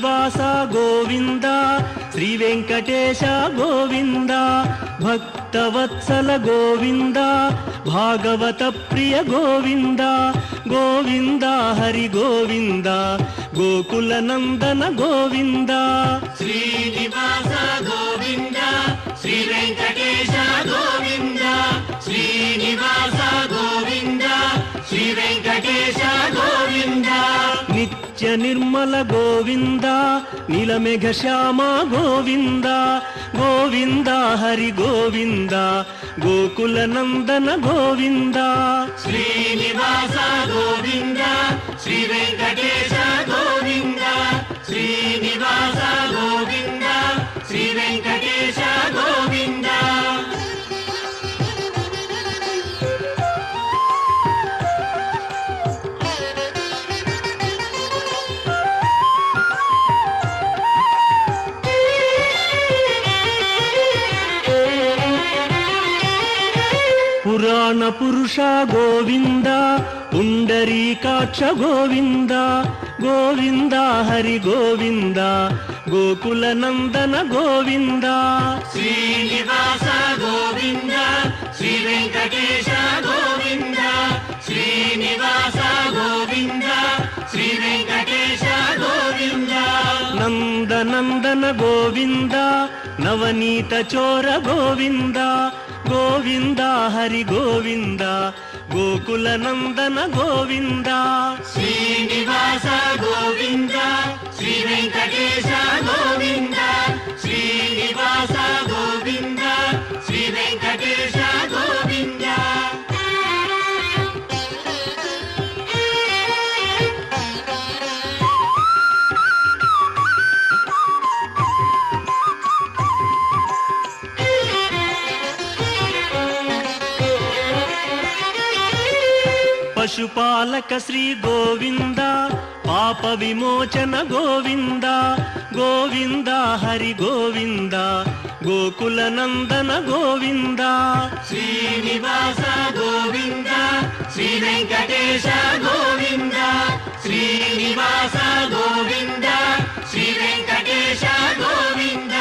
శ్రీనివాస గోవింద శ్రీ వెంకటేశ గోవింద భక్తవత్సల గోవింద భాగవత ప్రియ గోవింద గోవింద హరి గోవింద గోకుల నందన గోవింద. శ్రీనివాస గోవింద శ్రీ వెంకటేశ గోవింద శ్రీనివాస గోవింద శ్రీ వెంకటేశ నిత్య నిర్మల గోవింద నీలమేఘ శ్యామ గోవింద గోవింద హరి గోవింద గోకుల నందన గోవింద. శ్రీనివాస గోవింద శ్రీ వెంకటేశ గోవింద శ్రీనివాస పురాణ పురుష గోవింద పుండరీకాక్ష గోవింద గోవింద హరి గోవింద గోకుల నందన గోవింద. శ్రీనివాస గోవింద శ్రీ వెంకటేశ గోవింద శ్రీనివాస గోవింద శ్రీ వెంకటేశ గోవింద. నందనందన గోవింద నవనీత చోర గోవింద గోవింద హరి గోవింద గోకుల నందన గోవింద. శ్రీనివాస గోవింద శ్రీ వెంకటేశ గోవింద శ్రీనివాస గోవింద. పశుపాలక శ్రీ గోవింద పాప విమోచన గోవింద గోవింద హరి గోవింద గోకుల నందన గోవింద. శ్రీనివాస గోవింద శ్రీ వెంకటేశ గోవింద శ్రీనివాస గోవింద శ్రీ వెంకటేశ గోవింద.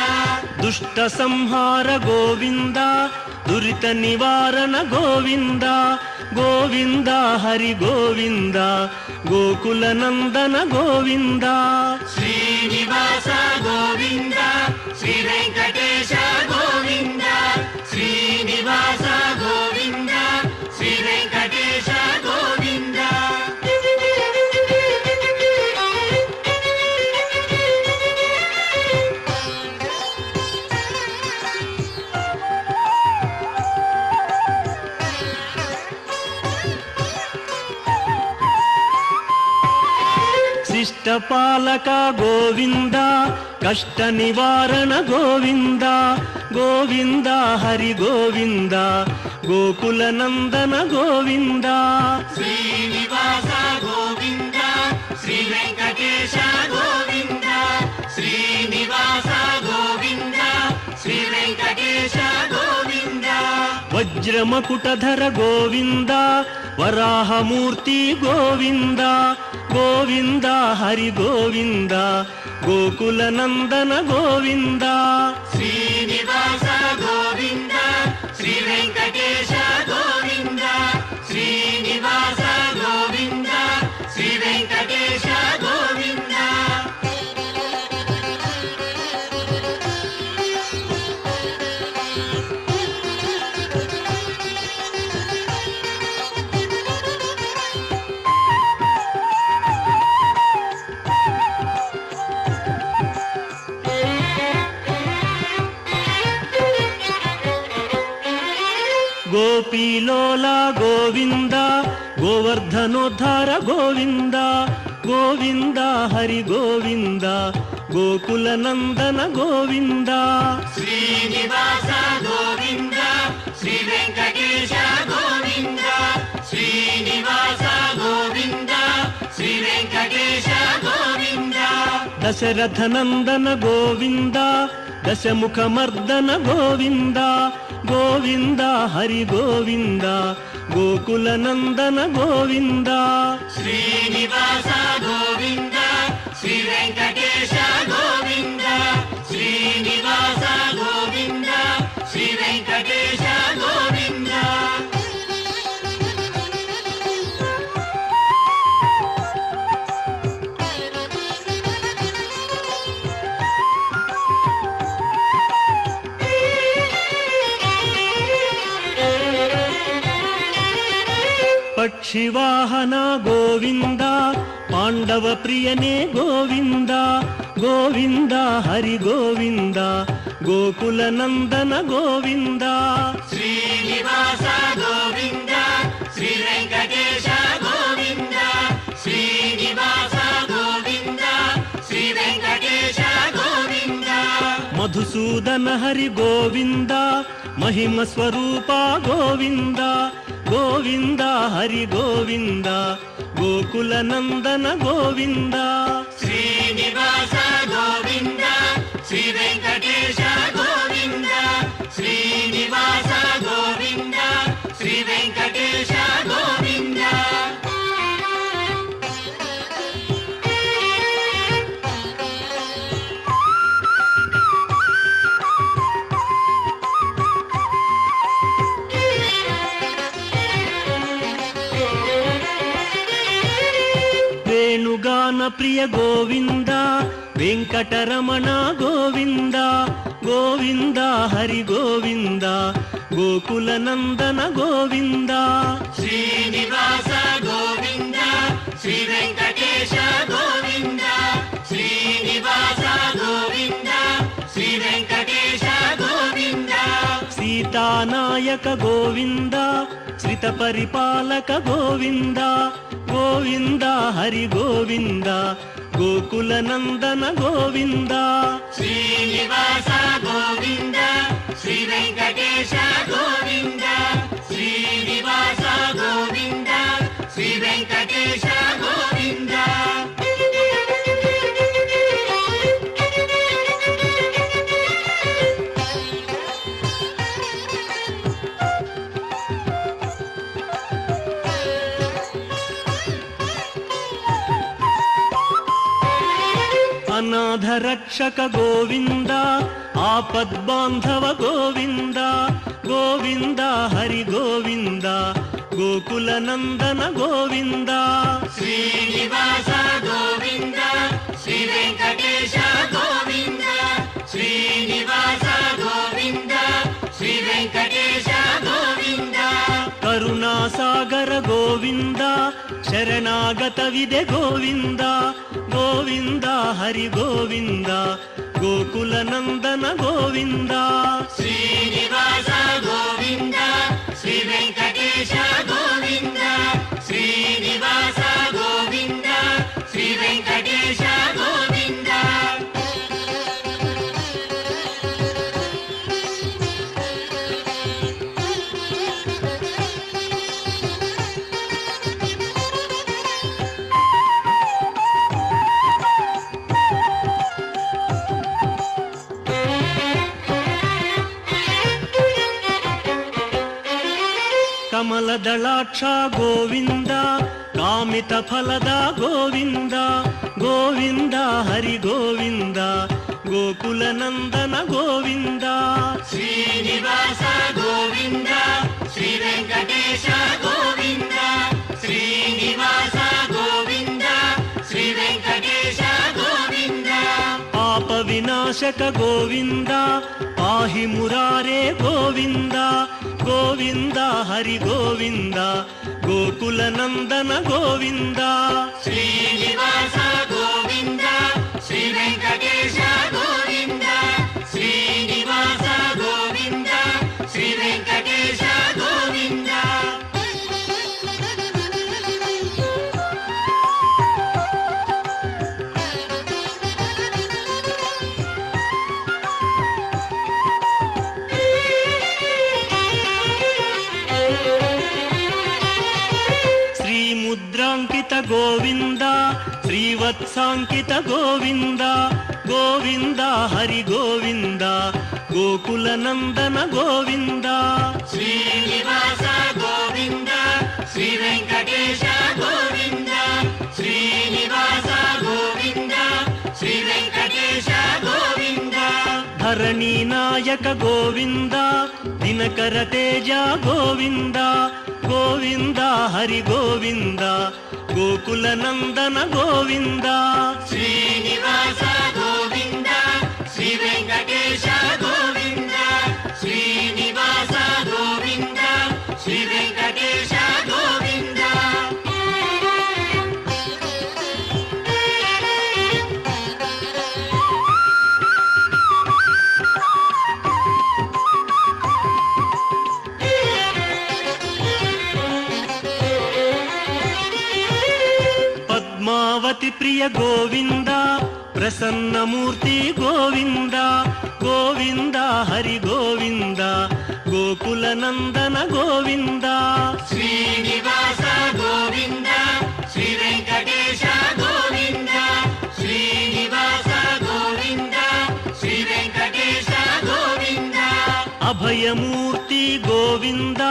దుష్ట సంహార గోవింద దురిత నివారణ గోవింద గోవింద హరి గోవింద గోకుల నందన గోవింద. శ్రీనివాస గోవింద శ్రీ వెంకటేశ గోవింద శ్రీనివాస శిష్టపాలక గోవింద కష్ట నివారణ గోవింద గోవింద హరి గోవింద గోకుల నందన గోవింద. శ్రీనివాస గోవింద శ్రీ వెంకటేశ గోవింద శ్రీనివాస గోవింద శ్రీ వెంకటేశ గోవింద. వజ్రమకుటధర గోవింద వరాహమూర్తి గోవింద గోవింద హరి గోవింద గోకుల నందన గోవింద. శ్రీనివాస గోవింద శ్రీ వెంకటేశ గోవింద. గోపీలోల గోవింద గోవర్ధనోద్ధార గోవింద గోవింద హరి గోవింద గోకుల నందన గోవింద. శ్రీనివాస గోవింద శ్రీ వెంకటేశ గోవింద శ్రీనివాస గోవింద శ్రీ వెంకటేశ గోవింద. దశరథ నందన గోవింద దశముఖమర్దన గోవింద గోవింద హరి గోవింద గోకుల నందన గోవింద. శ్రీనివాస గోవింద పక్షివాహన గోవింద పాండవ ప్రియనే గోవింద గోవింద హరి గోవింద గోకుల నందన గోవింద శ్రీనివాస గోవింద శ్రీ వెంకటేశ గోవింద శ్రీనివాస గోవింద శ్రీ వెంకటేశ గోవింద మధుసూదన హరి గోవింద మహిమ స్వరూప గోవింద గోవింద హరి గోవింద గోకుల నందన గోవింద. శ్రీనివాస గోవింద శ్రీ వెంకటేశ వేణుగాన గోవింద వెంకటరమణ గోవింద గోవింద హరి గోవింద గోకుల నందన గోవింద. శ్రీనివాస గోవింద శ్రీ వెంకటేశ గోవింద. సీతానాయక గోవింద శ్రిత పరిపాలక గోవింద గోవింద హరి గోవింద గోకుల నందన గోవింద. శ్రీనివాస గోవింద శ్రీ వెంకటేశ గోవింద శ్రీనివాస గోవింద శ్రీ వెంకటేశ అనాథ రక్షక గోవింద ఆపద్బాంధవ గోవింద గోవింద హరి గోవింద గోకుల నందన గోవింద. శ్రీనివాస గోవింద శ్రీ వెంకటేశ గోవింద శ్రీనివాస గోవింద శ్రీ వెంకటేశ గోవింద. కరుణాసాగర గోవింద శరణాగత విదే గోవింద గోవింద హరి గోవింద గోకుల నందన గోవింద. శ్రీనివాస గోవింద శ్రీ వెంకటేశ గోవింద. ఫలదళాక్ష గోవింద కామిత ఫలద గోవింద గోవింద హరి గోవింద గోకుల నందన గోవింద శ్రీనివాస గోవింద శ్రీ వెంకటేశ గోవింద శ్రీనివాస గోవింద శ్రీ వెంకటేశ గోవింద పాప వినాశక గోవింద పాహి మురారే గోవింద గోవింద హరి గోవింద గోకుల నందన గోవింద. శ్రీనివాస గోవింద. శ్రీముద్రాంకిత గోవింద శ్రీవత్సాంకిత గోవింద గోవింద హరి గోవింద గోకుల నందన గోవింద. శ్రీనివాస గోవింద శ్రీ వెంకటేశ గోవింద శ్రీనివాస గోవింద శ్రీ వెంకటేశ ధరణి నాయక గోవింద దినకర తేజ గోవింద గోవింద హరి గోవింద గోకుల నందన గోవింద శ్రీనివాస గోవింద శ్రీ వెంకట ప్రసన్నమూర్తి గోవింద గోవింద హరి గోవింద గోకుల నందన గోవింద. శ్రీనివాస గోవింద శ్రీ వెంకటేశ గోవింద శ్రీనివాస గోవింద శ్రీ వెంకటేశ గోవింద. అభయమూర్తి గోవింద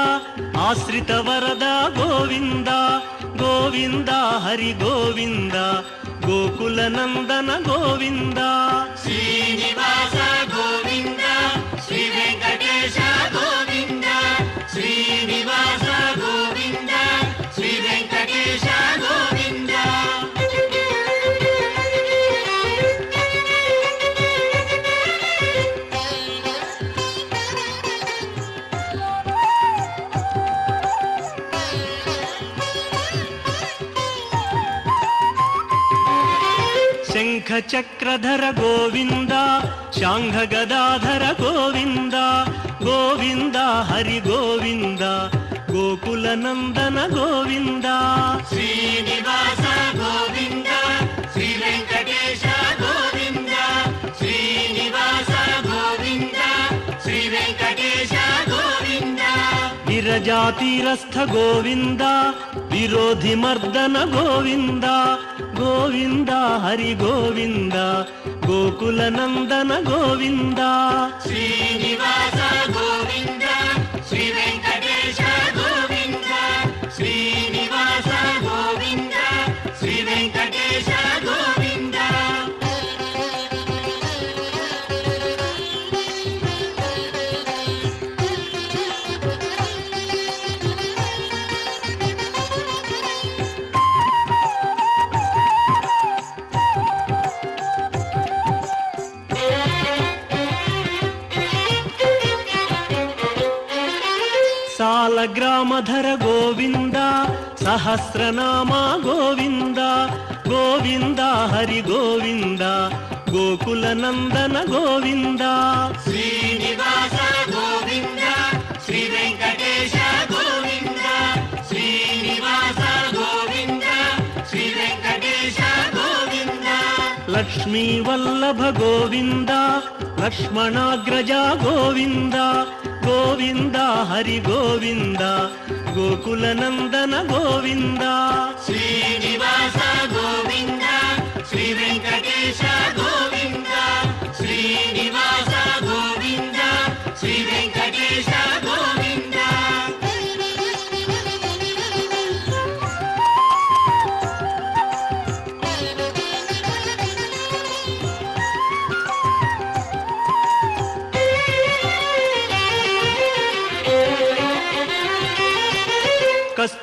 ఆశ్రిత వరద గోవింద గోవింద హరి గోవింద గోకుల నందన గోవిందా? చక్రధర గోవింద శాంఘ గదాధర గోవింద గోవింద హరి గోవింద గోకుల నందన గోవింద శ్రీనివాస గోవింద శ్రీ వెంకటేశ గోవింద శ్రీనివాస గోవింద శ్రీ వెంకటేశ గోవింద విరజాతీరస్థ గోవింద విరోధి మర్దన గోవింద గోవింద హరి గోవింద గోకుల నందన గోవింద. శ్రీనివాస సహస్రనామ గోవింద గోవింద హరి గోవింద గోకుల నందన గోవింద. శ్రీనివాస గోవింద శ్రీ వెంకటేశ గోవింద శ్రీనివాస గోవింద శ్రీ వెంకటేశ గోవింద. లక్ష్మీ వల్లభ గోవింద లక్ష్మణాగ్రజ గోవింద గోవింద హరి గోవింద గోకుల నందన గోవిందా. శ్రీనివాస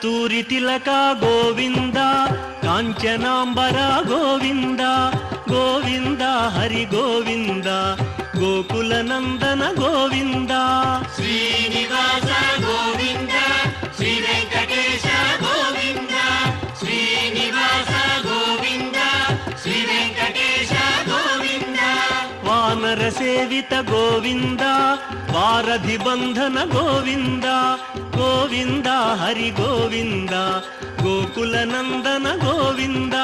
కస్తూరి తిలక గోవింద కాంచనాంబర గోవింద గోవింద హరి గోవింద గోకుల నందన గోవింద. శ్రీనివాస గోవింద. వానర సేవిత గోవింద వారధి బంధన గోవింద గోవింద హరి గోవింద గోకుల నందన గోవింద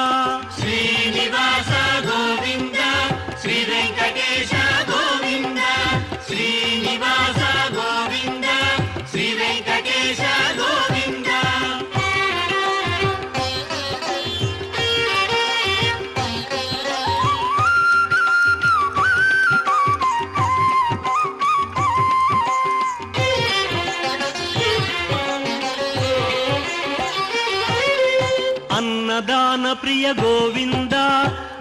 శ్రీనివాస గోవింద శ్రీ వెంకటేశ గోవింద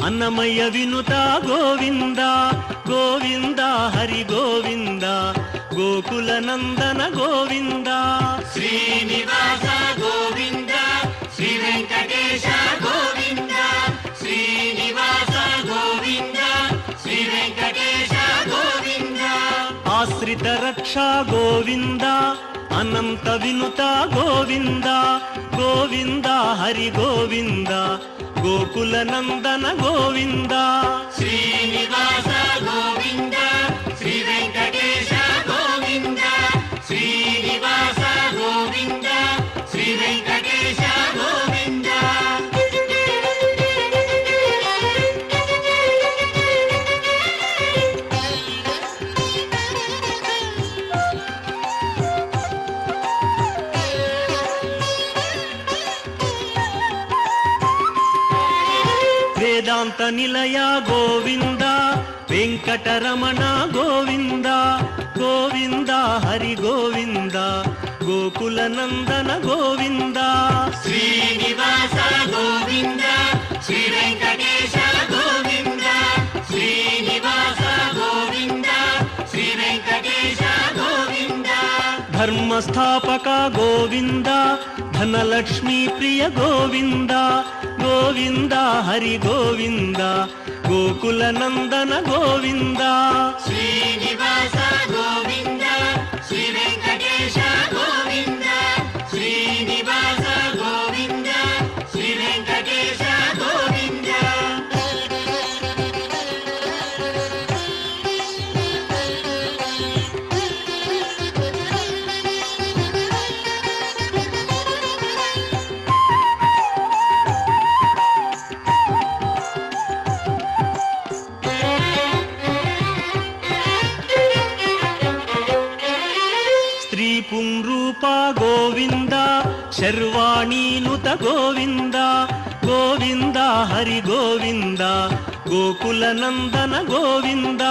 అన్నమయ్య వినుత గోవింద గోవింద హరి గోవింద గోకుల నందన గోవింద. శ్రీనివాస గోవింద శ్రీ వెంకటేశ గోవింద శ్రీనివాస గోవింద శ్రీ వెంకటేశ గోవింద. ఆశ్రిత రక్షా గోవింద అనంత వినుత గోవింద గోవింద హరి గోవింద గోకుల నందన గోవిందా. శ్రీనివాస గోవింద. వేదాంత నిలయ గోవింద వెంకటరమణ గోవింద గోవింద హరి గోవింద గోకుల నందన గోవింద. శ్రీనివాస గోవింద శ్రీ వెంకటేశ ధర్మస్థాపక గోవింద ధనలక్ష్మీ ప్రియ గోవింద గోవింద హరి గోవింద గోకుల నందన గోవింద. శ్రీనివాస గోవింద. శర్వాణీనుత గోవింద గోవింద హరి గోవింద గోకుల నందన గోవింద.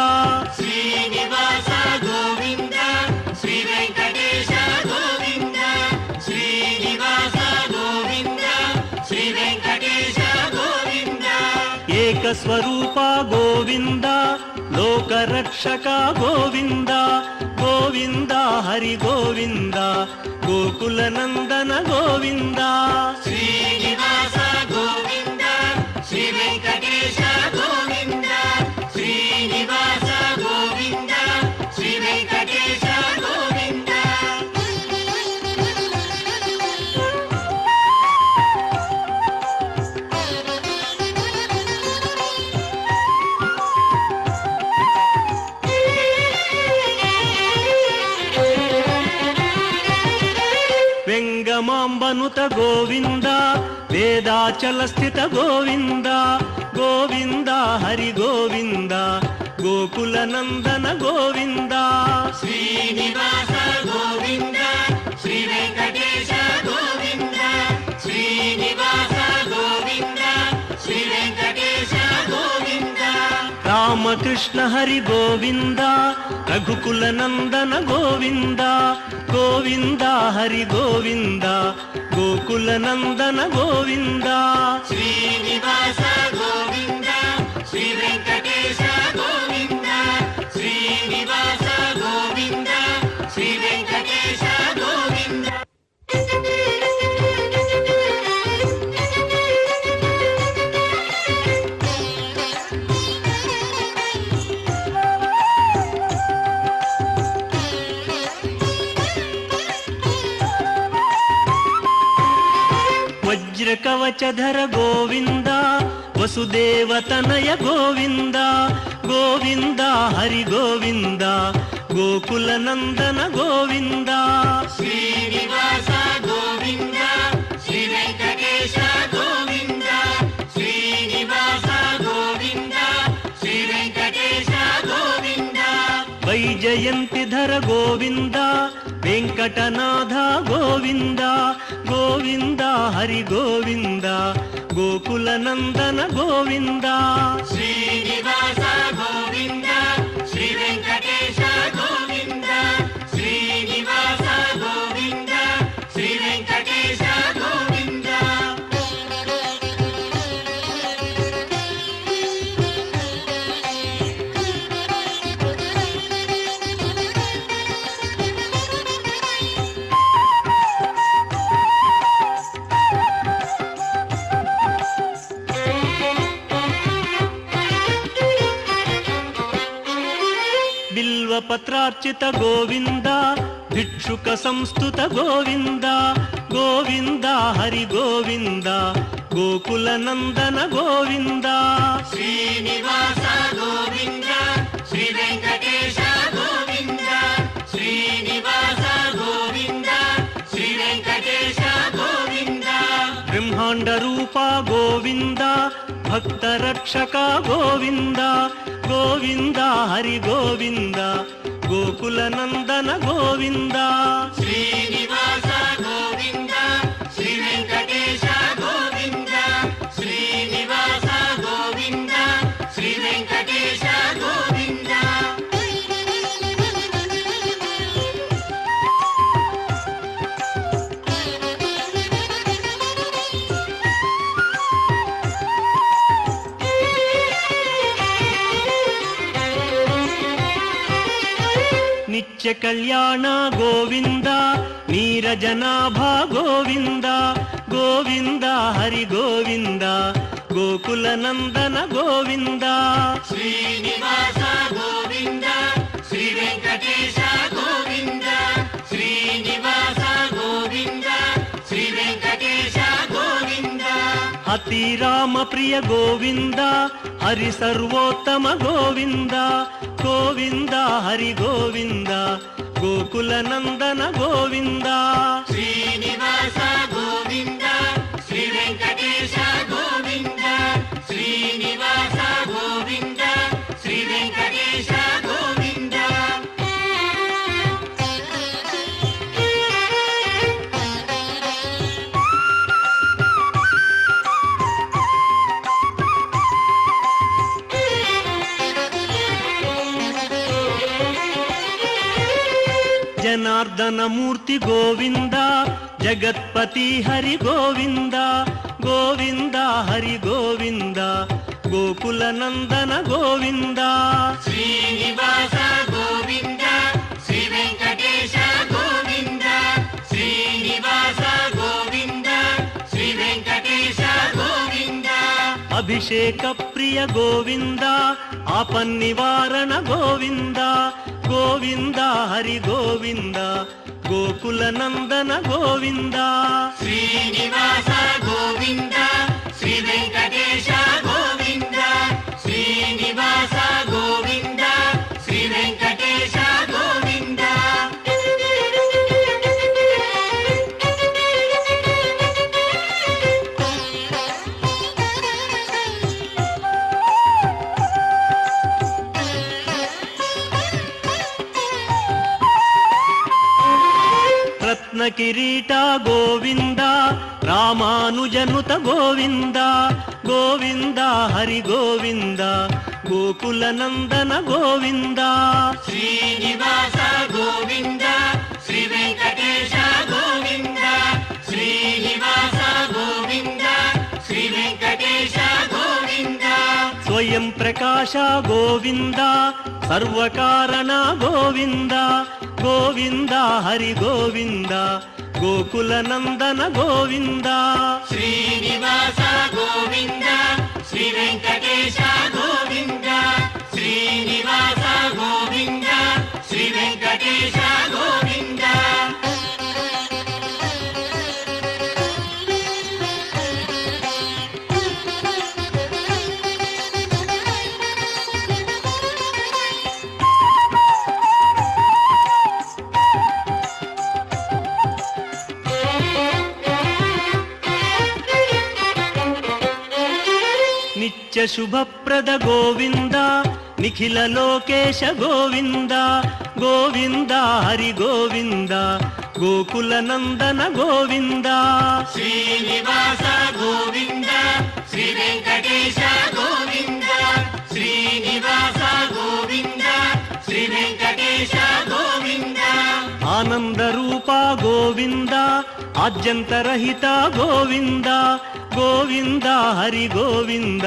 శ్రీనివాస గోవింద శ్రీ వెంకటేశ గోవింద శ్రీనివాస గోవింద శ్రీ వెంకటేశ గోవింద. ఏకస్వరూప గోవింద లోకరక్షక గోవింద గోవింద హరి గోవింద గోకుల నందన గోవింద. శ్రీ వెంగమాంబనుత గోవింద వేదాచల స్థిత గోవింద గోవింద హరి గోవింద గోకుల నందన గోవింద. శ్రీనివాస గోవింద శ్రీ వెంకటేశ గోవింద శ్రీనివాస గోవింద శ్రీ వెంకటేశ గోవింద. రామకృష్ణ హరి గోవింద రఘుకుల నందన గోవింద గోవింద హరి గోవింద గోకుల నందన గోవిందా. శ్రీనివాస కవచధర గోవింద వసుదేవ తనయ గోవింద గోవింద హరి గోవింద గోకుల నందన గోవింద శ్రీనివాస గోవింద శ్రీ వెంకటేశ గోవింద శ్రీనివాస గోవింద శ్రీ వెంకటేశ గోవింద వైజయంతి ధర గోవింద వెంకటనాథ గోవింద గోవింద హరి గోవింద గోకుల నందన గోవింద. శ్రీనివాస బిల్వపత్రార్చిత గోవింద భిక్షుక సంస్థుత గోవింద గోవింద హరి గోవింద గోకుల నందన గోవింద. శ్రీనివాస గోవింద శ్రీ వెంకటేశ గోవింద శ్రీనివాస గోవింద శ్రీ వెంకటేశ గోవింద. బ్రహ్మాండ రూప గోవింద భక్త రక్షక గోవింద గోవింద హరి గోవింద. గోకుల నందన గోవిందా. శ్రీనివాస నిత్య కళ్యాణ గోవింద నీరజనాభ గోవింద గోవింద హరి గోవింద గోకుల నందన గోవింద. శ్రీనివాస గోవింద శ్రీ వెంకటేశ గోవింద. శ్రీరామ ప్రియ గోవింద హరి సర్వోత్తమ గోవింద గోవింద హరి గోవింద గోకుల నందన గోవింద. శ్రీనివాస గోవింద. మదనమూర్తి గోవింద జగత్పతి హరి గోవింద గోవింద హరి గోవింద గోకుల నందన గోవింద. శ్రీనివాస అభిషేక ప్రియ గోవింద ఆపన్నివారణ గోవింద గోవింద హరి గోవింద గోకుల నందన గోవింద. శ్రీనివాస గోవింద శ్రీ వెంకటేశ గోవింద. రత్న కిరీట గోవింద రామానుజనుత గోవింద గోవింద హరి గోవింద గోకుల నందన గోవింద. శ్రీనివాస గోవింద. స్వయం ప్రకాశ గోవింద సర్వకారణ గోవింద గోవింద హరి గోవింద గోకుల నందన గోవింద. శ్రీనివాస గోవింద శ్రీ వెంకటేశ నిత్య శుభప్రద గోవింద నిఖిల లోకేశ గోవింద గోవింద హరి గోవింద గోకుల నందన గోవింద. శ్రీనివాస గోవింద శ్రీ వెంకటేశ ఆద్యంతరహిత గోవింద గోవింద హరి గోవింద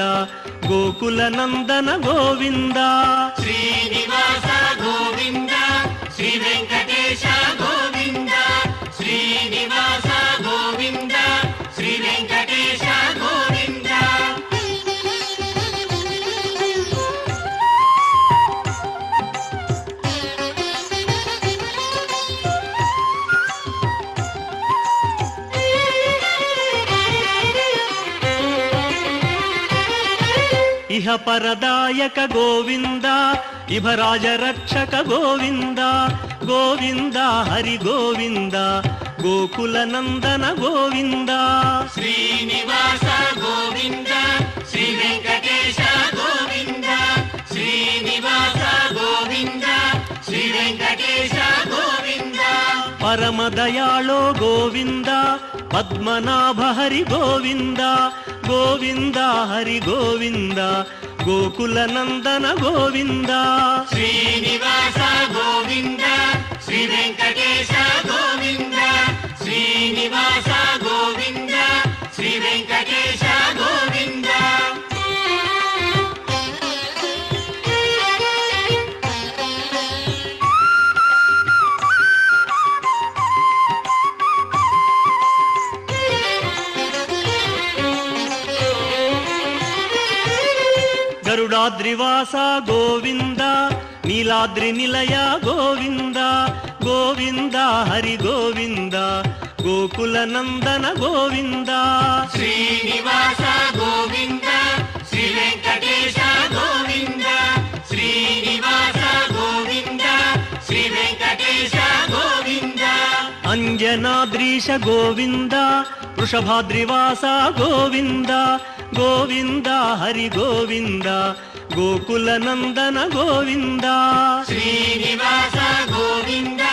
గోకుల నందన గోవింద. శ్రీనివాస గోవింద శ్రీ వెంకట ఇహ పరదాయక గోవింద ఇభరాజ రక్షక గోవింద గోవింద హరి గోవింద గోకుల నందన గోవింద శ్రీనివాస గోవింద శ్రీ వెంకటేశ గోవింద శ్రీనివాస గోవింద శ్రీ వెంకటేశ గోవింద పరమ దయాళో గోవింద పద్మనాభ హరి గోవింద గోవింద హరి గోవింద గోకుల నందన గోవింద. శ్రీనివాస గోవింద శ్రీ వెంకటేశ గోవింద శ్రీనివాస నీలాద్రివాస గోవింద నీలాద్రి నిలయ గోవింద గోవింద హరి గోవింద గోకుల నందన గోవింద. శ్రీనివాస గోవింద శ్రీ వెంకటేశ గోవింద. అంజనాద్రీశ గోవింద వృషభాద్రివాస గోవింద గోవింద హరి గోవింద గోకుల నందన గోవింద. శ్రీనివాస గోవింద.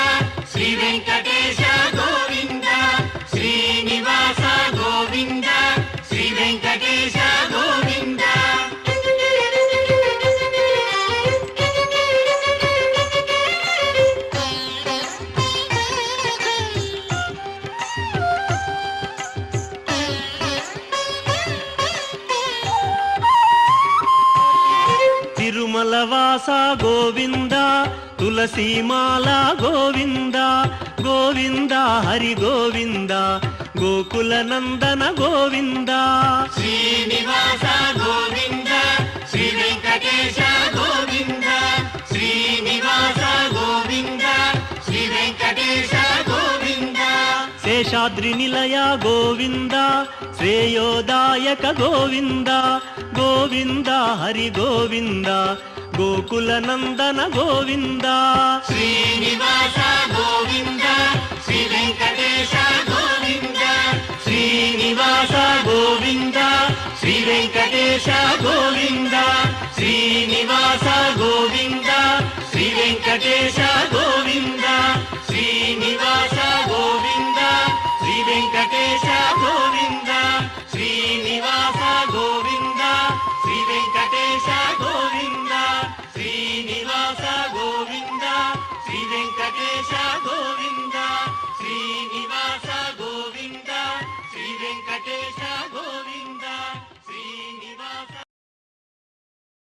తులసీమాల గోవింద గోవింద హరి గోవింద గోకుల నందన గోవింద. శ్రీనివాస గోవింద శ్రీ వెంకటేశ గోవింద శ్రీనివాస గోవింద శ్రీ వెంకటేశ గోవింద. శేషాద్రి నిలయ గోవింద శ్రేయోదాయక గోవింద గోవింద హరి గోవింద గోకుల నందన గోవింద శ్రీనివాస గోవింద శ్రీ వెంకటేశ గోవింద శ్రీనివాస గోవింద శ్రీ వెంకటేశ గోవింద శ్రీనివాస గోవింద శ్రీ వెంకటేశ గోవింద.